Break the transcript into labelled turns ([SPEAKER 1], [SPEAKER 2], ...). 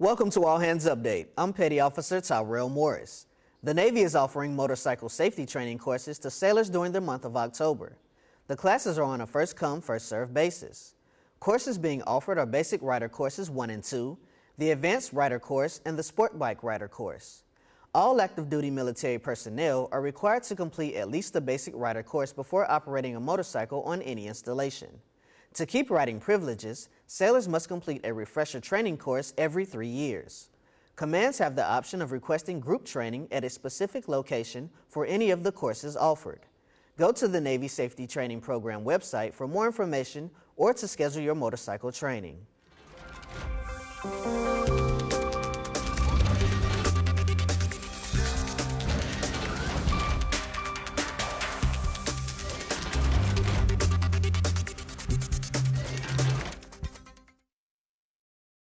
[SPEAKER 1] Welcome to All Hands Update. I'm Petty Officer Tyrell Morris. The Navy is offering motorcycle safety training courses to sailors during the month of October. The classes are on a first-come, first-served basis. Courses being offered are Basic Rider Courses 1 and 2, the Advanced Rider Course, and the Sport Bike Rider Course. All active duty military personnel are required to complete at least the basic rider course before operating a motorcycle on any installation. To keep riding privileges, sailors must complete a refresher training course every three years. Commands have the option of requesting group training at a specific location for any of the courses offered. Go to the Navy Safety Training Program website for more information or to schedule your motorcycle training.